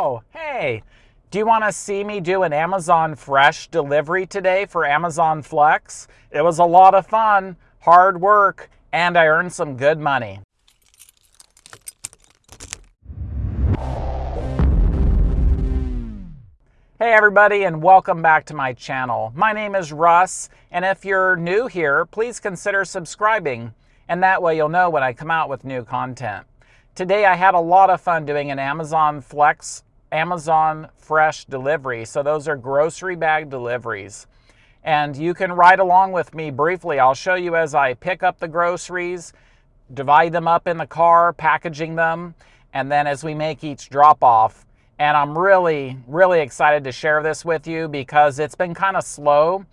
Oh, hey, do you want to see me do an Amazon Fresh delivery today for Amazon Flex? It was a lot of fun, hard work, and I earned some good money. Hey everybody and welcome back to my channel. My name is Russ and if you're new here, please consider subscribing and that way you'll know when I come out with new content. Today I had a lot of fun doing an Amazon Flex, Amazon Fresh delivery. So those are grocery bag deliveries. And you can ride along with me briefly. I'll show you as I pick up the groceries, divide them up in the car, packaging them, and then as we make each drop off. And I'm really, really excited to share this with you because it's been kind of slow.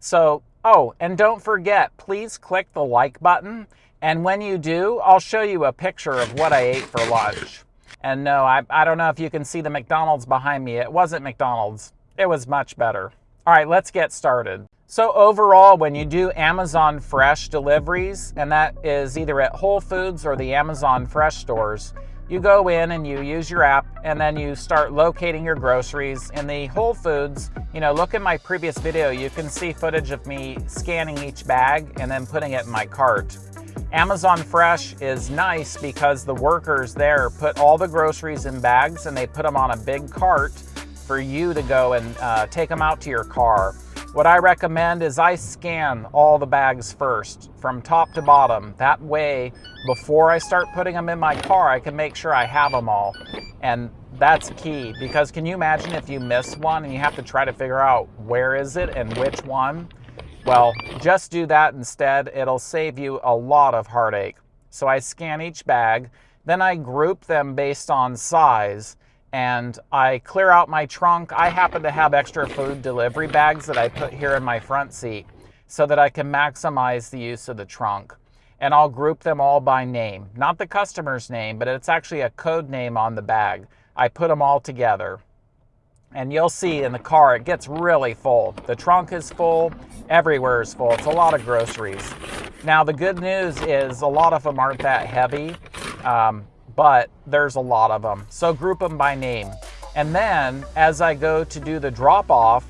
So, oh, and don't forget, please click the like button and when you do, I'll show you a picture of what I ate for lunch. And no, I, I don't know if you can see the McDonald's behind me. It wasn't McDonald's. It was much better. All right, let's get started. So overall, when you do Amazon Fresh deliveries, and that is either at Whole Foods or the Amazon Fresh stores, you go in and you use your app and then you start locating your groceries. In the Whole Foods, you know, look at my previous video, you can see footage of me scanning each bag and then putting it in my cart. Amazon Fresh is nice because the workers there put all the groceries in bags and they put them on a big cart for you to go and uh, take them out to your car. What I recommend is I scan all the bags first from top to bottom. That way, before I start putting them in my car, I can make sure I have them all. And that's key because can you imagine if you miss one and you have to try to figure out where is it and which one? Well, just do that instead. It'll save you a lot of heartache. So I scan each bag, then I group them based on size, and I clear out my trunk. I happen to have extra food delivery bags that I put here in my front seat so that I can maximize the use of the trunk. And I'll group them all by name, not the customer's name, but it's actually a code name on the bag. I put them all together and you'll see in the car it gets really full. The trunk is full, everywhere is full. It's a lot of groceries. Now the good news is a lot of them aren't that heavy, um, but there's a lot of them. So group them by name. And then as I go to do the drop off,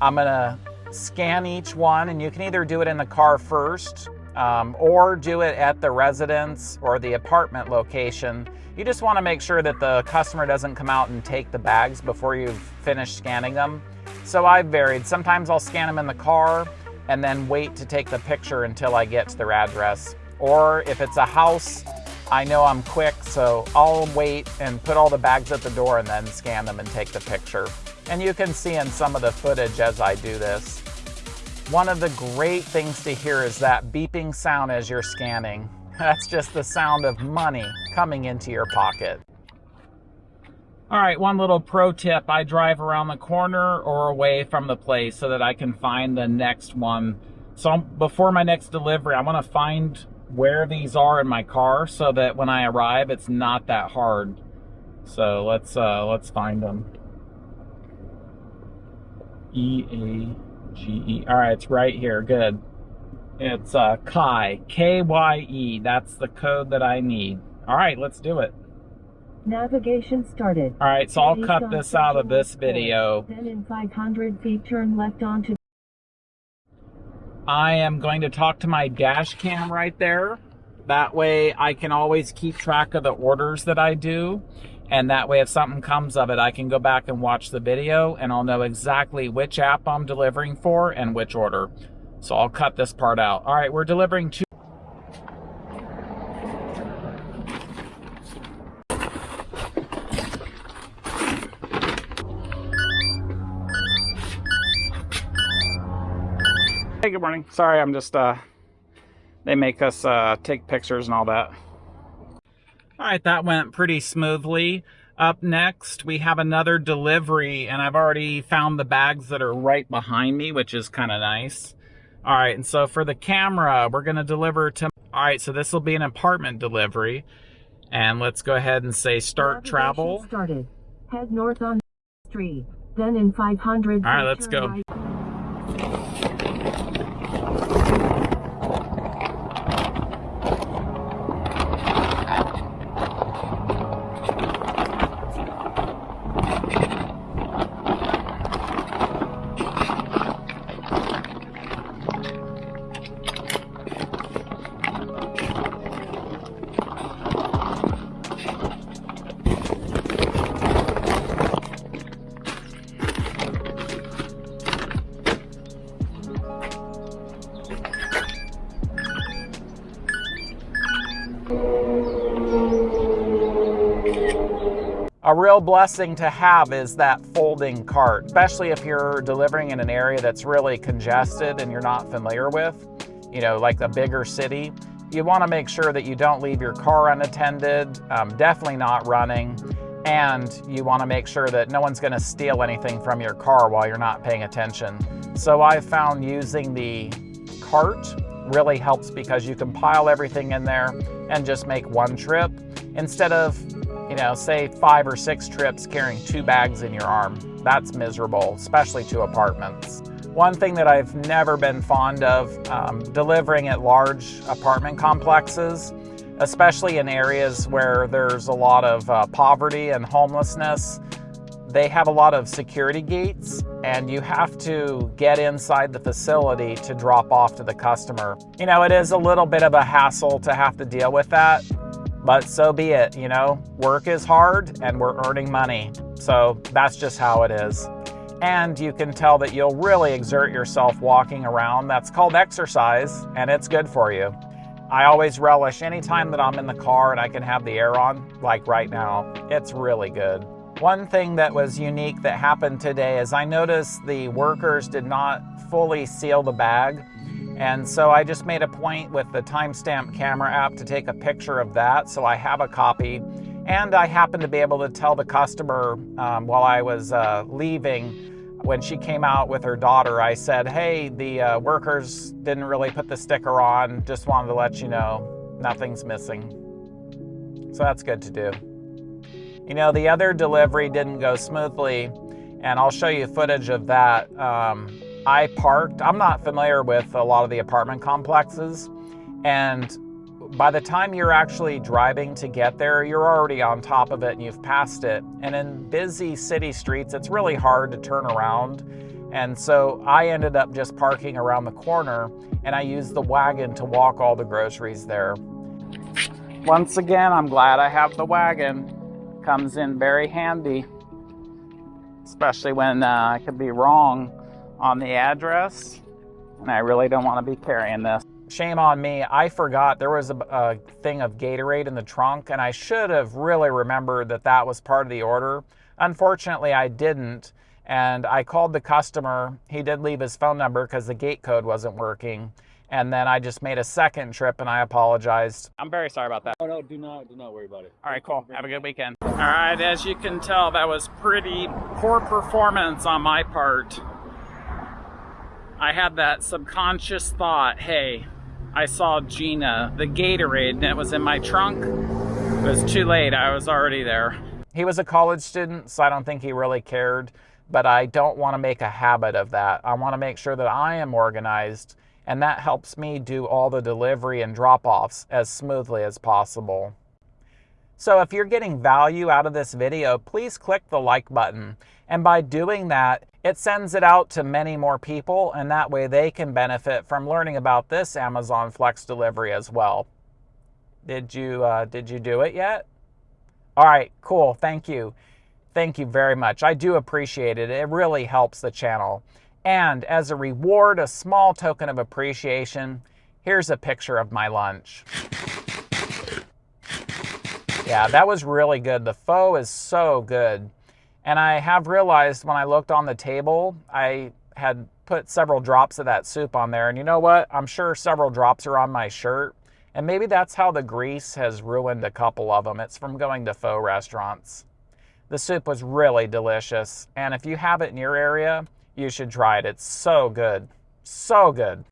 I'm gonna scan each one and you can either do it in the car first um, or do it at the residence or the apartment location. You just want to make sure that the customer doesn't come out and take the bags before you've finished scanning them. So I've varied. Sometimes I'll scan them in the car and then wait to take the picture until I get to their address. Or if it's a house, I know I'm quick, so I'll wait and put all the bags at the door and then scan them and take the picture. And you can see in some of the footage as I do this. One of the great things to hear is that beeping sound as you're scanning. That's just the sound of money coming into your pocket. All right, one little pro tip. I drive around the corner or away from the place so that I can find the next one. So before my next delivery, I want to find where these are in my car so that when I arrive, it's not that hard. So let's uh, let's find them. E A G-E. All right, it's right here. Good. It's uh, Kai, K-Y-E. That's the code that I need. All right, let's do it. Navigation started. All right, so I'll cut this out of this video. Then in 500 feet, turn left onto. I am going to talk to my dash cam right there. That way I can always keep track of the orders that I do. And that way, if something comes of it, I can go back and watch the video and I'll know exactly which app I'm delivering for and which order. So I'll cut this part out. All right, we're delivering two. Hey, good morning. Sorry, I'm just, uh, they make us uh, take pictures and all that. All right, that went pretty smoothly. Up next, we have another delivery, and I've already found the bags that are right behind me, which is kind of nice. All right, and so for the camera, we're going to deliver to... All right, so this will be an apartment delivery. And let's go ahead and say start travel. Started. Head north on street. Then in 500 All right, let's go. A real blessing to have is that folding cart, especially if you're delivering in an area that's really congested and you're not familiar with, you know, like a bigger city. You want to make sure that you don't leave your car unattended, um, definitely not running, and you want to make sure that no one's going to steal anything from your car while you're not paying attention. So I found using the cart really helps because you can pile everything in there and just make one trip instead of you know, say five or six trips carrying two bags in your arm. That's miserable, especially to apartments. One thing that I've never been fond of, um, delivering at large apartment complexes, especially in areas where there's a lot of uh, poverty and homelessness. They have a lot of security gates and you have to get inside the facility to drop off to the customer. You know, it is a little bit of a hassle to have to deal with that, but so be it, you know, work is hard and we're earning money. So that's just how it is. And you can tell that you'll really exert yourself walking around. That's called exercise and it's good for you. I always relish any time that I'm in the car and I can have the air on, like right now. It's really good. One thing that was unique that happened today is I noticed the workers did not fully seal the bag. And so I just made a point with the timestamp camera app to take a picture of that. So I have a copy. And I happened to be able to tell the customer um, while I was uh, leaving, when she came out with her daughter, I said, hey, the uh, workers didn't really put the sticker on. Just wanted to let you know nothing's missing. So that's good to do. You know, the other delivery didn't go smoothly, and I'll show you footage of that. Um, I parked. I'm not familiar with a lot of the apartment complexes. And by the time you're actually driving to get there, you're already on top of it and you've passed it. And in busy city streets, it's really hard to turn around. And so I ended up just parking around the corner and I used the wagon to walk all the groceries there. Once again, I'm glad I have the wagon. Comes in very handy, especially when uh, I could be wrong on the address, and I really don't want to be carrying this. Shame on me, I forgot there was a, a, thing of Gatorade in the trunk, and I should have really remembered that that was part of the order. Unfortunately, I didn't, and I called the customer. He did leave his phone number because the gate code wasn't working. And then I just made a second trip and I apologized. I'm very sorry about that. Oh no, do not do not worry about it. All right, cool. Have a good weekend. All right, as you can tell, that was pretty poor performance on my part. I had that subconscious thought, hey, I saw Gina, the Gatorade, and it was in my trunk. It was too late, I was already there. He was a college student, so I don't think he really cared, but I don't want to make a habit of that. I want to make sure that I am organized, and that helps me do all the delivery and drop-offs as smoothly as possible. So if you're getting value out of this video, please click the like button. And by doing that, it sends it out to many more people and that way they can benefit from learning about this Amazon Flex delivery as well. Did you, uh, did you do it yet? All right, cool, thank you. Thank you very much. I do appreciate it. It really helps the channel. And as a reward, a small token of appreciation, here's a picture of my lunch. Yeah, that was really good. The pho is so good. And I have realized when I looked on the table, I had put several drops of that soup on there. And you know what? I'm sure several drops are on my shirt. And maybe that's how the grease has ruined a couple of them. It's from going to pho restaurants. The soup was really delicious. And if you have it in your area, you should try it. It's so good. So good.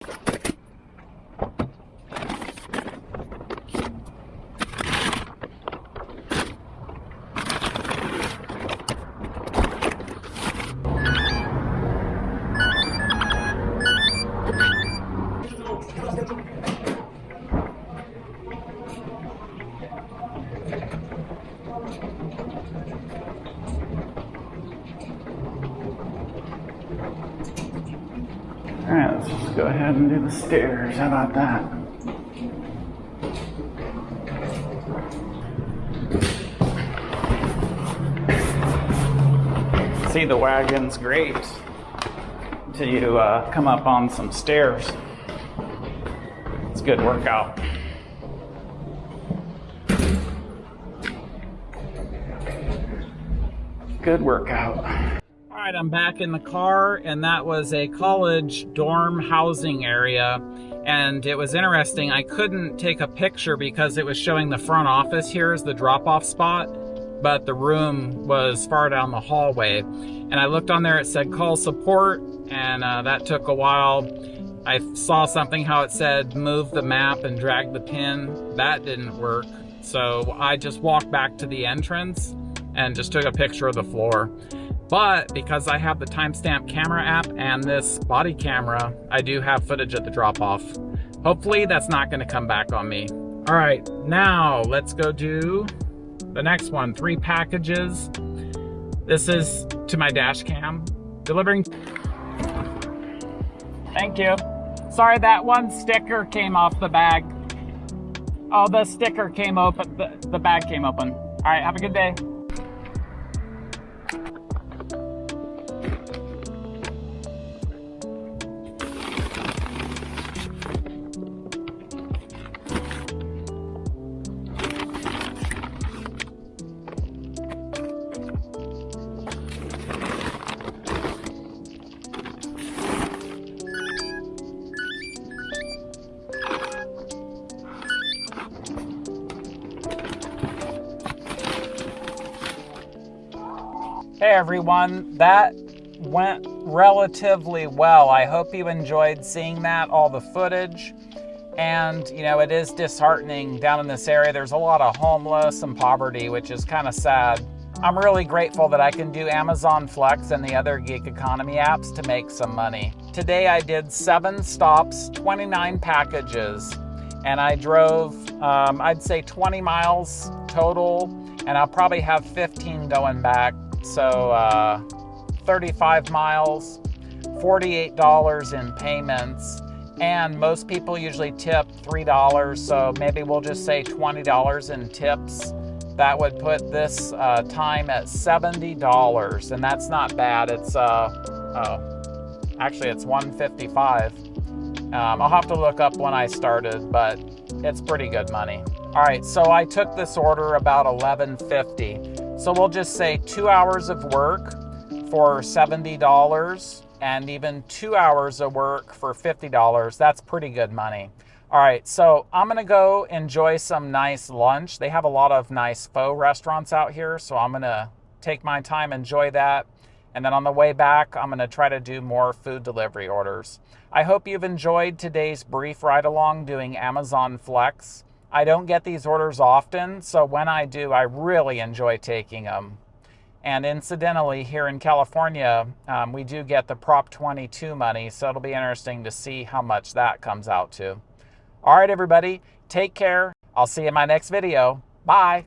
Ahead and do the stairs. How about that? See, the wagon's great till you uh, come up on some stairs. It's a good workout. Good workout. Right, I'm back in the car, and that was a college dorm housing area. And it was interesting, I couldn't take a picture because it was showing the front office here as the drop off spot, but the room was far down the hallway. And I looked on there, it said call support, and uh, that took a while. I saw something how it said move the map and drag the pin. That didn't work. So I just walked back to the entrance and just took a picture of the floor. But because I have the timestamp camera app and this body camera, I do have footage at the drop off. Hopefully that's not gonna come back on me. All right, now let's go do the next one, three packages. This is to my dash cam, delivering. Thank you. Sorry, that one sticker came off the bag. Oh, the sticker came open, the, the bag came open. All right, have a good day. Hey everyone, that went relatively well. I hope you enjoyed seeing that, all the footage. And, you know, it is disheartening down in this area. There's a lot of homeless and poverty, which is kind of sad. I'm really grateful that I can do Amazon Flex and the other gig economy apps to make some money. Today I did seven stops, 29 packages, and I drove, um, I'd say 20 miles total, and I'll probably have 15 going back. So uh, 35 miles, $48 in payments, and most people usually tip $3, so maybe we'll just say $20 in tips. That would put this uh, time at $70, and that's not bad. It's, uh, oh, actually it's 155 um, I'll have to look up when I started, but it's pretty good money. All right, so I took this order about 1150. So we'll just say two hours of work for $70 and even two hours of work for $50. That's pretty good money. All right, so I'm gonna go enjoy some nice lunch. They have a lot of nice pho restaurants out here, so I'm gonna take my time, enjoy that. And then on the way back, I'm gonna try to do more food delivery orders. I hope you've enjoyed today's brief ride along doing Amazon Flex. I don't get these orders often, so when I do, I really enjoy taking them. And incidentally, here in California, um, we do get the Prop 22 money, so it'll be interesting to see how much that comes out to. All right, everybody, take care. I'll see you in my next video. Bye.